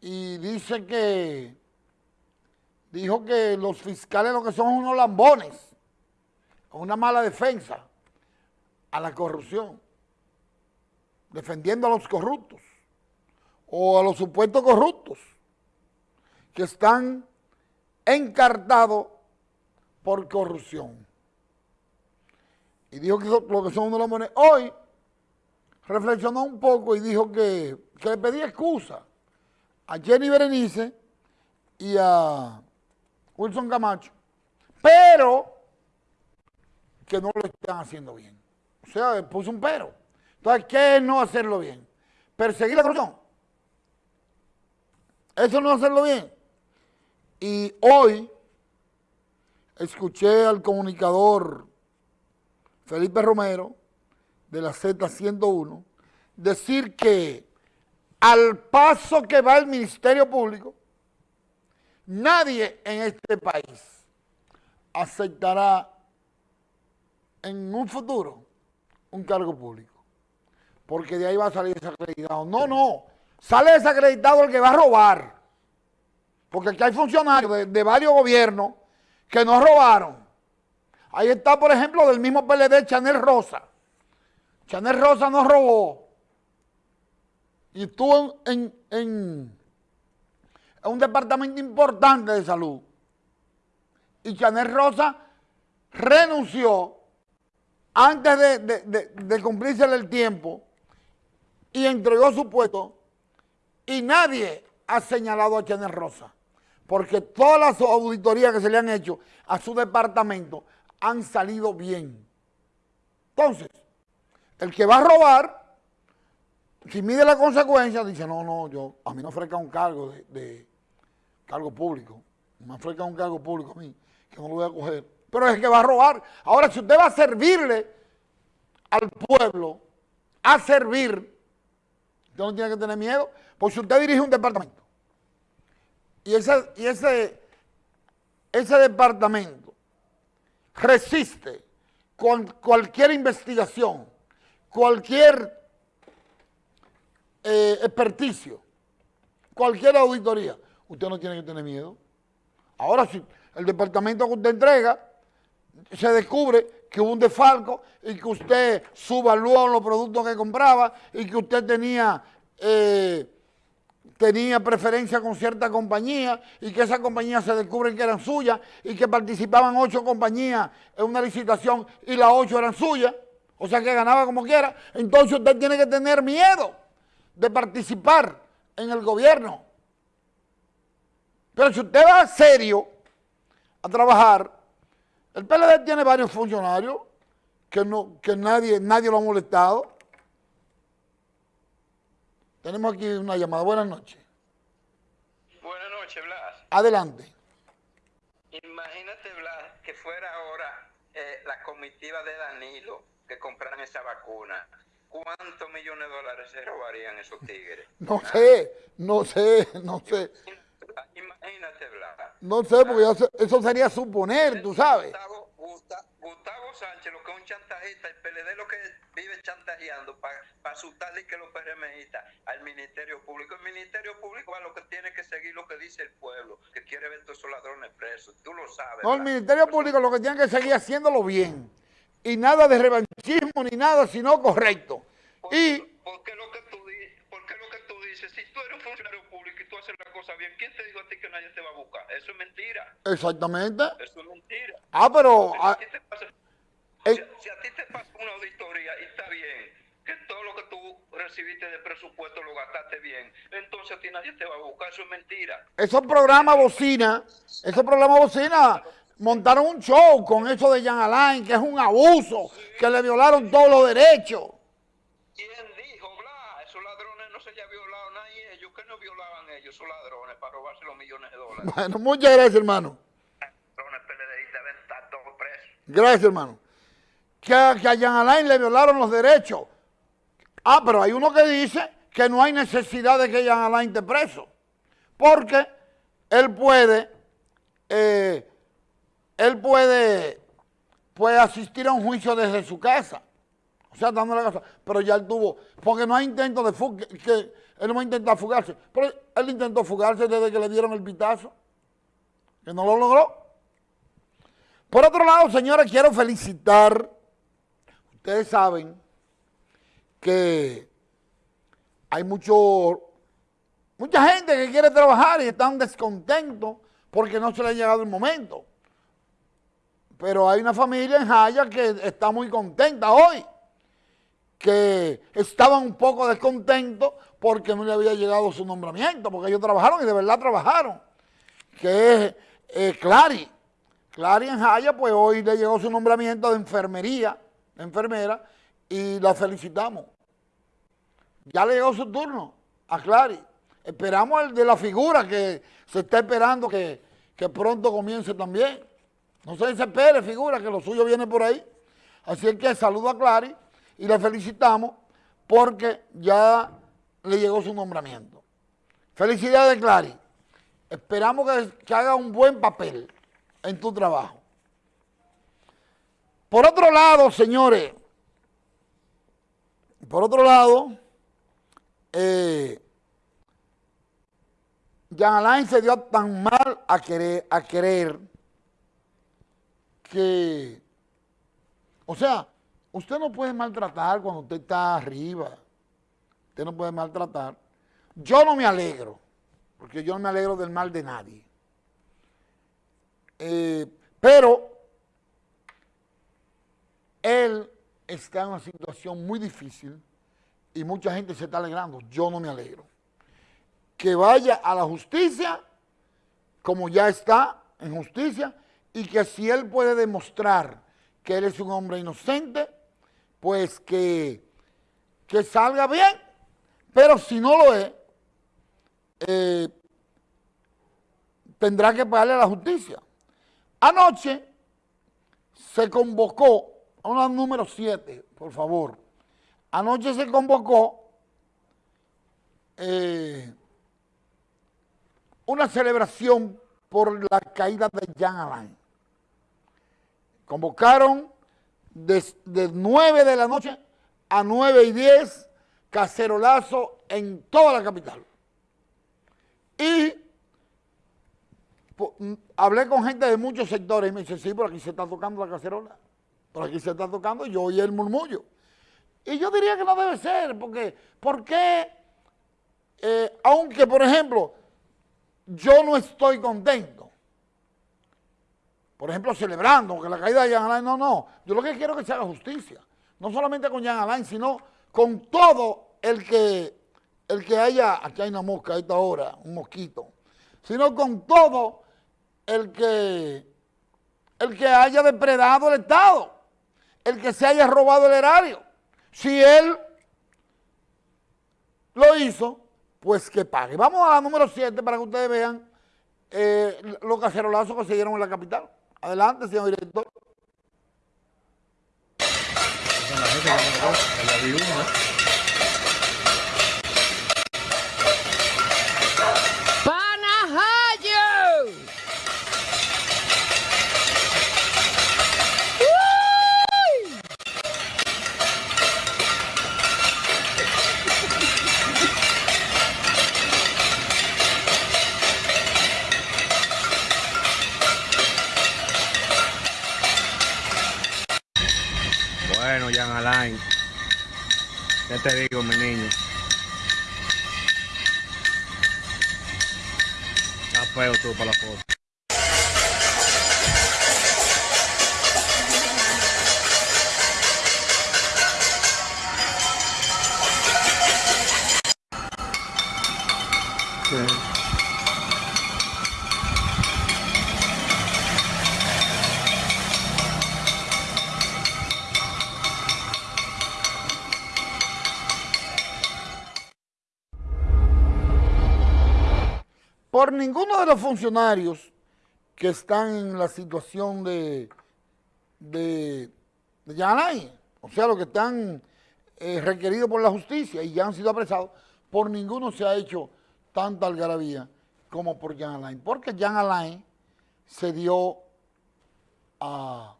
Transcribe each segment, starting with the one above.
y dice que, dijo que los fiscales lo que son unos lambones, una mala defensa a la corrupción, defendiendo a los corruptos o a los supuestos corruptos que están encartados por corrupción. Y dijo que lo que son unos lambones. Hoy reflexionó un poco y dijo que, que le pedía excusa a Jenny Berenice y a Wilson Camacho, pero que no lo están haciendo bien. O sea, puso un pero. Entonces, ¿qué es no hacerlo bien? Perseguir la corrupción. Eso no hacerlo bien. Y hoy escuché al comunicador Felipe Romero de la Z101 decir que al paso que va el Ministerio Público, nadie en este país aceptará en un futuro un cargo público. Porque de ahí va a salir desacreditado. No, no. Sale desacreditado el que va a robar. Porque aquí hay funcionarios de, varios gobiernos que no robaron. Ahí está, por ejemplo, del mismo PLD, Chanel Rosa. Chanel Rosa no robó y estuvo en, un departamento importante de salud. Y Chanel Rosa renunció antes de, cumplirse el tiempo y entregó su puesto y nadie ha señalado a Chanel Rosa porque todas las auditorías que se le han hecho a su departamento han salido bien. Entonces, el que va a robar si mide la consecuencia, dice, no, no, yo, a mí no ofrezca un cargo de, cargo público. Me ofrezca un cargo público a mí, que no lo voy a coger. Pero es que va a robar. Ahora, si usted va a servirle al pueblo, a servir, usted no tiene que tener miedo, porque si usted dirige un departamento, y ese, y ese, ese departamento resiste con cualquier investigación, cualquier eh, experticio, cualquier auditoría, usted no tiene que tener miedo. Ahora, si el departamento que usted entrega se descubre que hubo un desfalco y que usted subvaluó los productos que compraba y que usted tenía, eh, tenía preferencia con cierta compañía y que esa compañía se descubre que eran suyas y que participaban ocho compañías en una licitación y las ocho eran suyas, o sea que ganaba como quiera, entonces usted tiene que tener miedo de participar en el gobierno. Pero si usted va serio a trabajar, el PLD tiene varios funcionarios que, no, que nadie, nadie lo ha molestado. Tenemos aquí una llamada. Buenas noches. Buenas noches, Blas. Adelante. Imagínate, Blas, que fuera ahora eh, la comitiva de Danilo que compraran esa vacuna ¿Cuántos millones de dólares se robarían esos tigres? No sé, no sé, no sé. Imagínate. No sé, porque eso sería suponer, tú sabes. Gustavo, Sánchez, lo que es un chantajista, el PLD lo que vive chantajeando para asustarle que los PRMistas al Ministerio Público. El Ministerio Público a lo que tiene que seguir lo que dice el pueblo, que quiere ver todos esos ladrones presos. Tú lo sabes. No, el Ministerio Público lo que tiene que seguir haciéndolo bien y nada de revanchismo ni nada, sino correcto. ¿Por, y, ¿por qué lo que tú lo que tú dices? Si tú eres un funcionario público y tú haces la cosa bien, ¿quién te dijo a ti que nadie te va a buscar? Eso es mentira. Exactamente. Eso es mentira. Ah, pero... si, a ah, ti te pasa, eh, si, a ti te pasa una auditoría y está bien, que todo lo que tú recibiste de presupuesto lo gastaste bien, entonces a ti nadie te va a buscar, eso es mentira. Esos programas bocina, esos programas bocina montaron un show con eso de Jean Alain, que es un abuso, que le violaron todos los derechos. ¿Quién dijo, bla? Esos ladrones no se había violado nadie, ellos que no violaban ellos, esos ladrones, para robarse los millones de dólares. Bueno, muchas gracias, hermano. Gracias, hermano. Que, que a Jean Alain le violaron los derechos. Ah, pero hay uno que dice que no hay necesidad de que Jean Alain esté preso. Porque él puede... Eh, él puede, puede asistir a un juicio desde su casa. O sea, dando la casa. Pero ya él tuvo, porque no hay intento de fuga, que, él no va a intentar fugarse. Pero él intentó fugarse desde que le dieron el pitazo, que no lo logró. Por otro lado, señores, quiero felicitar, ustedes saben que hay mucho, mucha gente que quiere trabajar y están descontentos porque no se le ha llegado el momento. Pero hay una familia en Jaya que está muy contenta hoy, que estaban un poco descontentos porque no le había llegado su nombramiento, porque ellos trabajaron y de verdad trabajaron, que es eh, Clary. Clary en Jaya, pues hoy le llegó su nombramiento de enfermería, de enfermera, y la felicitamos. Ya le llegó su turno a Clary. Esperamos el de la figura que se está esperando que, que pronto comience también. No se desespere, figura, que lo suyo viene por ahí. Así es que saludo a Clary y le felicitamos porque ya le llegó su nombramiento. Felicidades, Clary. Esperamos que, haga un buen papel en tu trabajo. Por otro lado, señores, por otro lado, eh, Jean Alain se dio tan mal a querer que, o sea, usted no puede maltratar cuando usted está arriba. Usted no puede maltratar. Yo no me alegro, porque yo no me alegro del mal de nadie. Eh, pero él está en una situación muy difícil y mucha gente se está alegrando. Yo no me alegro. Que vaya a la justicia, como ya está en justicia, y que si él puede demostrar que él es un hombre inocente, pues que, que salga bien, pero si no lo es, eh, tendrá que pagarle a la justicia. Anoche se convocó, una número 7, por favor, anoche se convocó eh, una celebración por la caída de Jean Alain. Convocaron de, 9 de la noche a 9 y 10 cacerolazo en toda la capital. Y mm, hablé con gente de muchos sectores y me dice, sí, por aquí se está tocando la cacerola. Por aquí se está tocando y yo oí el murmullo. Y yo diría que no debe ser, porque, ¿por qué? Eh, aunque, por ejemplo, yo no estoy contento por ejemplo, celebrando que la caída de Jean Alain, no, no. Yo lo que quiero es que se haga justicia. No solamente con Jean Alain, sino con todo el que, el que haya, aquí hay una mosca a esta hora, un mosquito, sino con todo el que, el que haya depredado el Estado, el que se haya robado el erario. Si él lo hizo, pues que pague. Vamos a la número 7 para que ustedes vean eh, los cacerolazos que se dieron en la capital. Adelante, señor director. Ya te digo, mi niño. Está feo tú para la foto. Por ninguno de los funcionarios que están en la situación de, de, de o sea, los que están eh, requeridos por la justicia y ya han sido apresados, por ninguno se ha hecho tanta algarabía como por Jan Alain, porque Jan Alain se dio a,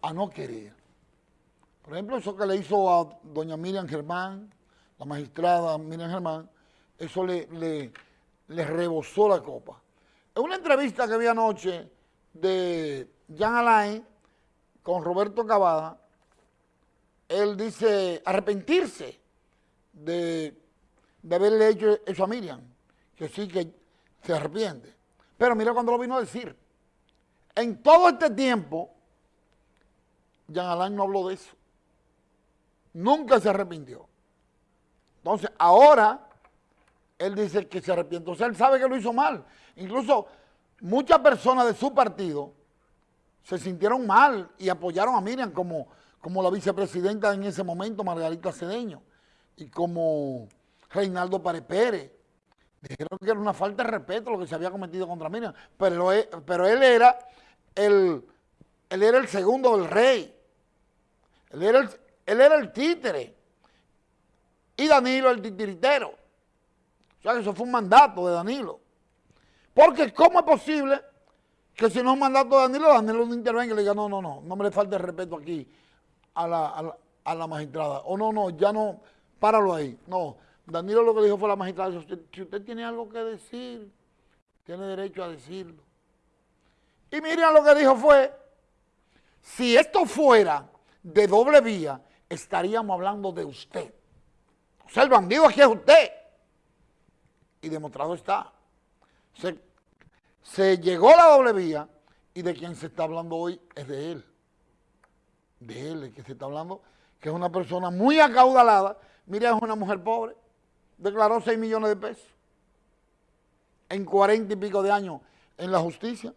a no querer, Por ejemplo, eso que le hizo a doña Miriam Germán, la magistrada Miriam Germán, eso le, le, le rebosó la copa. En una entrevista que vi anoche de Jean Alain con Roberto Cavada, él dice arrepentirse de, de haberle hecho eso a Miriam, que sí que se arrepiente. Pero mira cuando lo vino a decir. En todo este tiempo, Jean Alain no habló de eso. Nunca se arrepintió. Entonces, ahora, él dice que se arrepiente. O sea, él sabe que lo hizo mal. Incluso muchas personas de su partido se sintieron mal y apoyaron a Miriam como, como la vicepresidenta en ese momento, Margarita Cedeño, y como Reinaldo Párez Pérez. Dijeron que era una falta de respeto lo que se había cometido contra Miriam, pero, pero él era el, él era el segundo del rey. Él era el, él era el títere. Y Danilo el titiritero. O sea eso fue un mandato de Danilo. Porque ¿cómo es posible que si no es un mandato de Danilo, Danilo no intervenga y le diga, no, no, no, no me le falte el respeto aquí a la, magistrada. O no, no, ya no, páralo ahí. No, Danilo lo que dijo fue a la magistrada, si usted tiene algo que decir, tiene derecho a decirlo. Y miren lo que dijo fue, si esto fuera de doble vía, estaríamos hablando de usted. O sea, el bandido aquí es usted. Y demostrado está. Se, llegó la doble vía y de quien se está hablando hoy es de él. De él, el que se está hablando, que es una persona muy acaudalada. Mire, es una mujer pobre. Declaró 6 millones de pesos en cuarenta y pico de años en la justicia.